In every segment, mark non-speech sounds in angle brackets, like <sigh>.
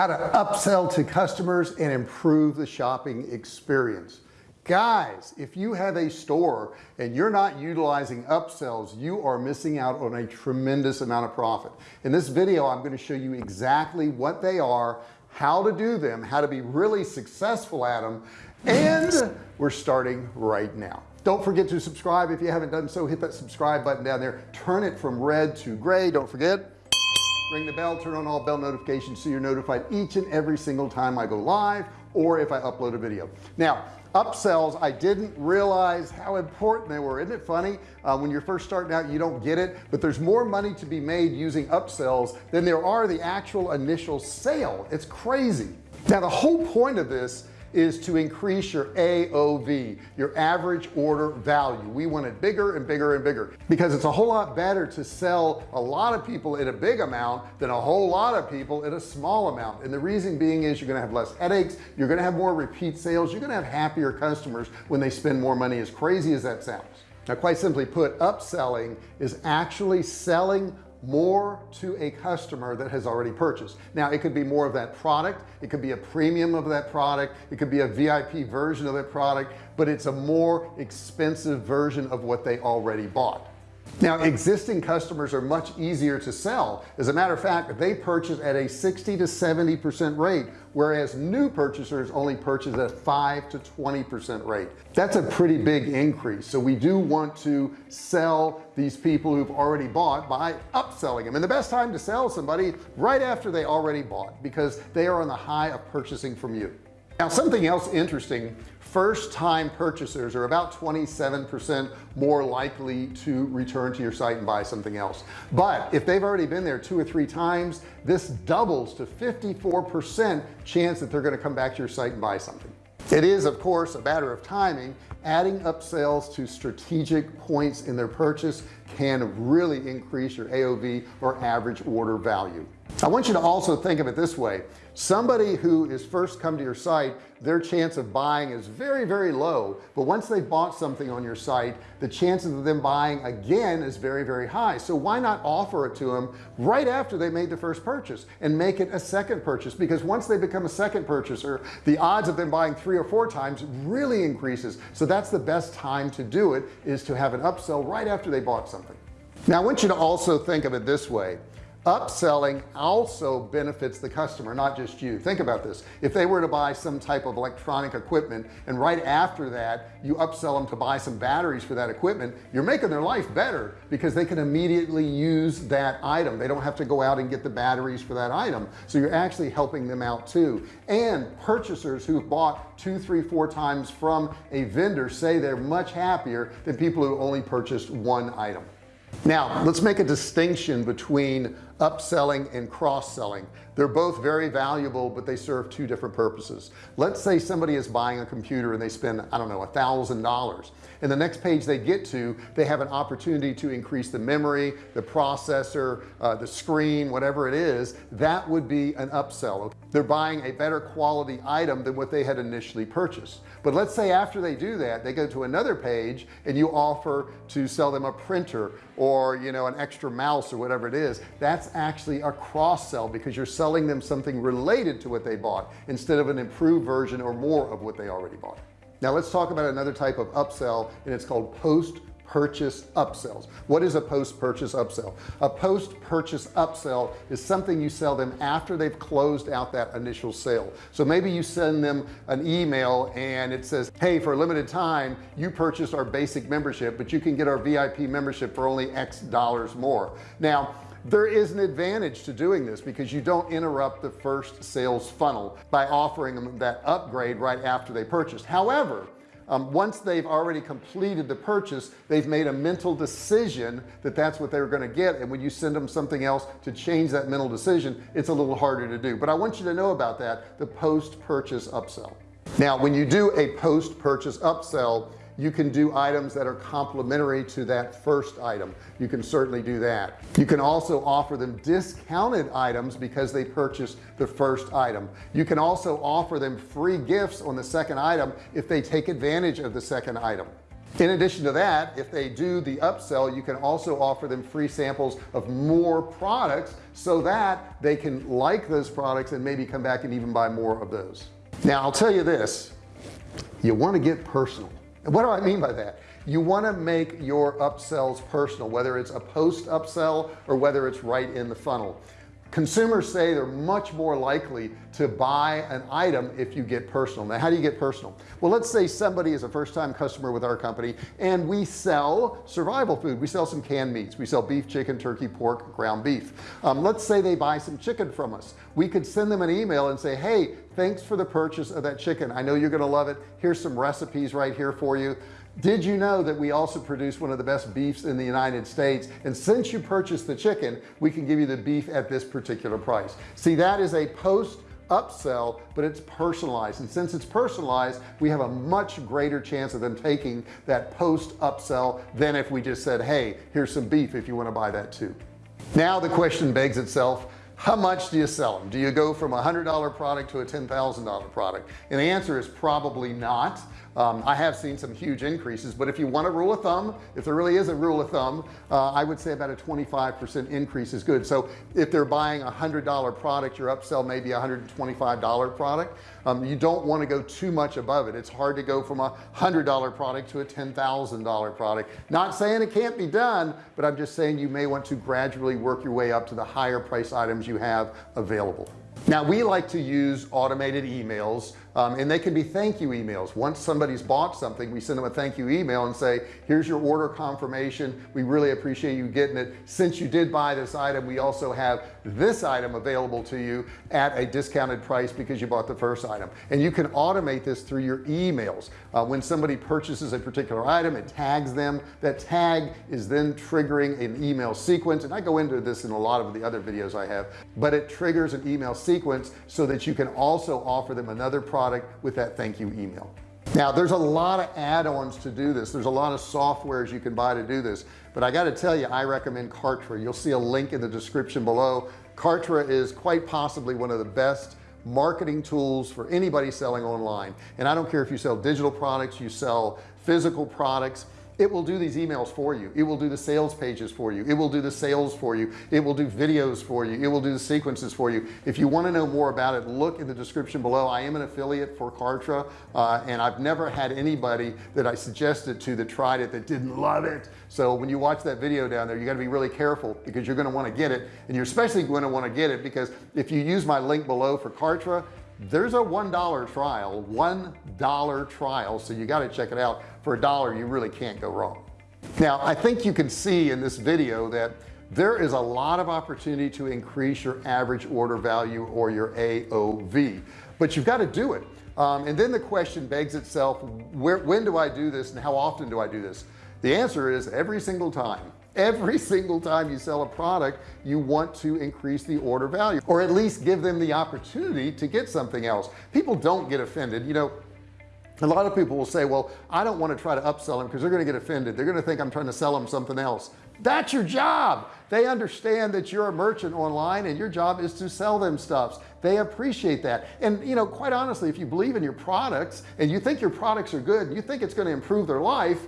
how to upsell to customers and improve the shopping experience. Guys if you have a store and you're not utilizing upsells you are missing out on a tremendous amount of profit. In this video I'm going to show you exactly what they are how to do them how to be really successful at them and we're starting right now. Don't forget to subscribe. If you haven't done so hit that subscribe button down there. Turn it from red to gray don't forget ring the bell turn on all bell notifications so you're notified each and every single time I go live or if I upload a video. Now upsells I didn't realize how important they were. Isn't it funny? Uh, when you're first starting out you don't get it but there's more money to be made using upsells than there are the actual initial sale. It's crazy. Now the whole point of this is to increase your AOV your average order value. We want it bigger and bigger and bigger because it's a whole lot better to sell a lot of people in a big amount than a whole lot of people in a small amount. And the reason being is you're gonna have less headaches you're gonna have more repeat sales you're gonna have happier customers when they spend more money. As crazy as that sounds. Now quite simply put upselling is actually selling more to a customer that has already purchased. Now it could be more of that product. It could be a premium of that product. It could be a VIP version of that product but it's a more expensive version of what they already bought now existing customers are much easier to sell. As a matter of fact they purchase at a 60 to 70 percent rate whereas new purchasers only purchase at 5 to 20 percent rate. That's a pretty big increase. So we do want to sell these people who've already bought by upselling them. And the best time to sell somebody right after they already bought because they are on the high of purchasing from you now something else interesting. First time purchasers are about 27% more likely to return to your site and buy something else. But if they've already been there two or three times this doubles to 54% chance that they're going to come back to your site and buy something. It is of course a matter of timing. Adding upsells to strategic points in their purchase can really increase your AOV or average order value I want you to also think of it this way. Somebody who is first come to your site their chance of buying is very very low. But once they've bought something on your site the chances of them buying again is very very high. So why not offer it to them right after they made the first purchase and make it a second purchase? Because once they become a second purchaser the odds of them buying three or four times really increases. So that's the best time to do it is to have an upsell right after they bought something. Now I want you to also think of it this way upselling also benefits the customer not just you. Think about this. If they were to buy some type of electronic equipment and right after that you upsell them to buy some batteries for that equipment you're making their life better because they can immediately use that item. They don't have to go out and get the batteries for that item. So you're actually helping them out too. And purchasers who've bought two three four times from a vendor say they're much happier than people who only purchased one item. Now let's make a distinction between upselling and cross-selling. They're both very valuable but they serve two different purposes. Let's say somebody is buying a computer and they spend I don't know a thousand dollars. And the next page they get to they have an opportunity to increase the memory the processor uh, the screen whatever it is. That would be an upsell. They're buying a better quality item than what they had initially purchased. But let's say after they do that they go to another page and you offer to sell them a printer or you know an extra mouse or whatever it is. That's actually a cross sell because you're selling them something related to what they bought instead of an improved version or more of what they already bought. Now let's talk about another type of upsell and it's called post purchase upsells. What is a post-purchase upsell? A post-purchase upsell is something you sell them after they've closed out that initial sale. So maybe you send them an email and it says hey for a limited time you purchased our basic membership but you can get our VIP membership for only X dollars more. Now there is an advantage to doing this because you don't interrupt the first sales funnel by offering them that upgrade right after they purchased. However um, once they've already completed the purchase they've made a mental decision that that's what they're going to get and when you send them something else to change that mental decision it's a little harder to do. But I want you to know about that the post-purchase upsell. Now when you do a post-purchase upsell you can do items that are complementary to that first item. You can certainly do that. You can also offer them discounted items because they purchased the first item. You can also offer them free gifts on the second item if they take advantage of the second item. In addition to that if they do the upsell you can also offer them free samples of more products so that they can like those products and maybe come back and even buy more of those. Now I'll tell you this. You want to get personal and what do I mean by that? You want to make your upsells personal whether it's a post upsell or whether it's right in the funnel consumers say they're much more likely to buy an item if you get personal. Now how do you get personal? Well let's say somebody is a first-time customer with our company and we sell survival food. We sell some canned meats. We sell beef chicken turkey pork ground beef. Um, let's say they buy some chicken from us. We could send them an email and say hey thanks for the purchase of that chicken. I know you're gonna love it. Here's some recipes right here for you did you know that we also produce one of the best beefs in the United States? And since you purchased the chicken we can give you the beef at this particular price. See that is a post upsell but it's personalized. And since it's personalized we have a much greater chance of them taking that post upsell than if we just said hey here's some beef if you want to buy that too. Now the question begs itself how much do you sell them do you go from a hundred dollar product to a ten thousand dollar product? And the answer is probably not um, I have seen some huge increases but if you want a rule of thumb if there really is a rule of thumb uh, I would say about a 25% increase is good. So if they're buying a hundred dollar product your upsell may be a $125 product. Um, you don't want to go too much above it. It's hard to go from a hundred dollar product to a $10,000 product. Not saying it can't be done but I'm just saying you may want to gradually work your way up to the higher price items you have available. Now we like to use automated emails um, and they can be thank you emails. Once somebody's bought something we send them a thank you email and say here's your order confirmation. We really appreciate you getting it. Since you did buy this item we also have this item available to you at a discounted price because you bought the first item. And you can automate this through your emails. Uh, when somebody purchases a particular item it tags them. That tag is then triggering an email sequence. And I go into this in a lot of the other videos I have but it triggers an email sequence so that you can also offer them another product product with that thank you email. Now there's a lot of add-ons to do this. There's a lot of softwares you can buy to do this. But I got to tell you I recommend Kartra. You'll see a link in the description below. Kartra is quite possibly one of the best marketing tools for anybody selling online. And I don't care if you sell digital products you sell physical products it will do these emails for you. It will do the sales pages for you. It will do the sales for you. It will do videos for you. It will do the sequences for you. If you want to know more about it look in the description below. I am an affiliate for Kartra uh, and I've never had anybody that I suggested to that tried it that didn't love it. So when you watch that video down there you got to be really careful because you're going to want to get it and you're especially going to want to get it because if you use my link below for Kartra there's a one dollar trial one dollar trial so you got to check it out for a dollar you really can't go wrong. Now I think you can see in this video that there is a lot of opportunity to increase your average order value or your AOV but you've got to do it. Um, and then the question begs itself where when do I do this and how often do I do this? The answer is every single time. Every <laughs> single time you sell a product you want to increase the order value or at least give them the opportunity to get something else. People don't get offended. You know a lot of people will say well I don't want to try to upsell them because they're going to get offended. They're going to think I'm trying to sell them something else. That's your job. They understand that you're a merchant online and your job is to sell them stuffs. They appreciate that. And you know quite honestly if you believe in your products and you think your products are good you think it's going to improve their life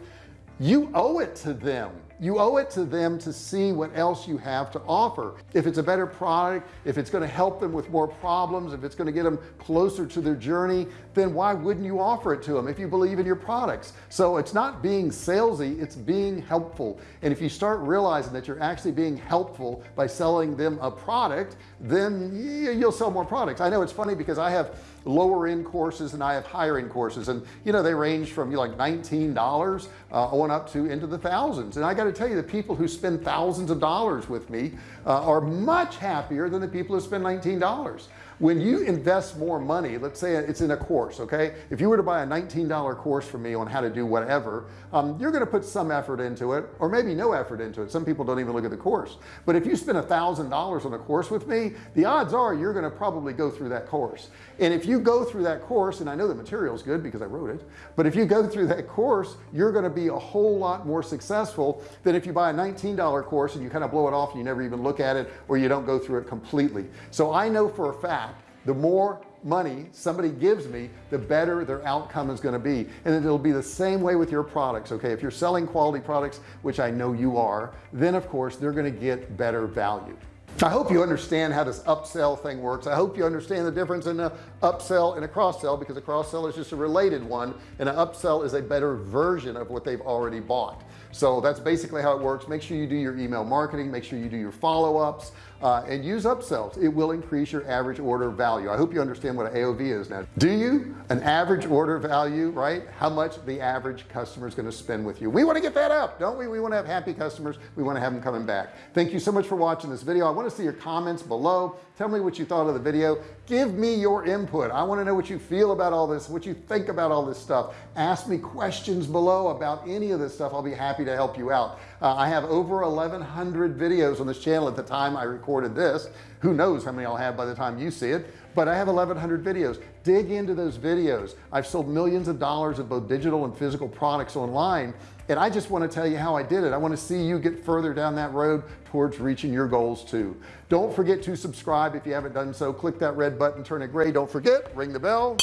you owe it to them you owe it to them to see what else you have to offer. If it's a better product if it's going to help them with more problems if it's going to get them closer to their journey then why wouldn't you offer it to them if you believe in your products? So it's not being salesy it's being helpful. And if you start realizing that you're actually being helpful by selling them a product then you'll sell more products. I know it's funny because I have lower end courses and I have higher end courses and you know they range from you know, like $19 uh, on up to into the thousands. And I got to tell you the people who spend thousands of dollars with me uh, are much happier than the people who spend $19 when you invest more money let's say it's in a course okay? If you were to buy a $19 course from me on how to do whatever um, you're going to put some effort into it or maybe no effort into it. Some people don't even look at the course. But if you spend a thousand dollars on a course with me the odds are you're going to probably go through that course. And if you go through that course and I know the material is good because I wrote it but if you go through that course you're going to be a whole lot more successful than if you buy a $19 course and you kind of blow it off and you never even look at it or you don't go through it completely. So I know for a fact the more money somebody gives me the better their outcome is going to be. And it'll be the same way with your products okay? If you're selling quality products which I know you are then of course they're going to get better value. I hope you understand how this upsell thing works. I hope you understand the difference in a upsell and a cross sell because a cross sell is just a related one and an upsell is a better version of what they've already bought. So that's basically how it works. Make sure you do your email marketing. Make sure you do your follow-ups uh, and use upsells. It will increase your average order value. I hope you understand what an AOV is now. Do you? An average order value right? How much the average customer is going to spend with you. We want to get that up don't we? We want to have happy customers. We want to have them coming back. Thank you so much for watching this video. I want to see your comments below. Tell me what you thought of the video. Give me your input. I want to know what you feel about all this what you think about all this stuff. Ask me questions below about any of this stuff. I'll be happy to help you out uh, I have over 1100 videos on this channel at the time I recorded this. Who knows how many I'll have by the time you see it. But I have 1100 videos. Dig into those videos. I've sold millions of dollars of both digital and physical products online. And I just want to tell you how I did it. I want to see you get further down that road towards reaching your goals too. Don't forget to subscribe if you haven't done so. Click that red button turn it gray. Don't forget ring the bell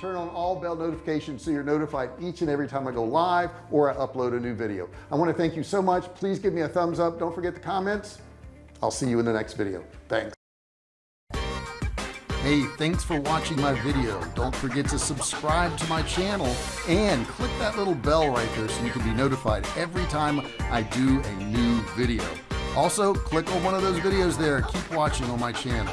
turn on all bell notifications so you're notified each and every time I go live or I upload a new video. I want to thank you so much. Please give me a thumbs up. Don't forget the comments. I'll see you in the next video. Thanks. Hey thanks for watching my video. Don't forget to subscribe to my channel and click that little bell right there so you can be notified every time I do a new video. Also click on one of those videos there. Keep watching on my channel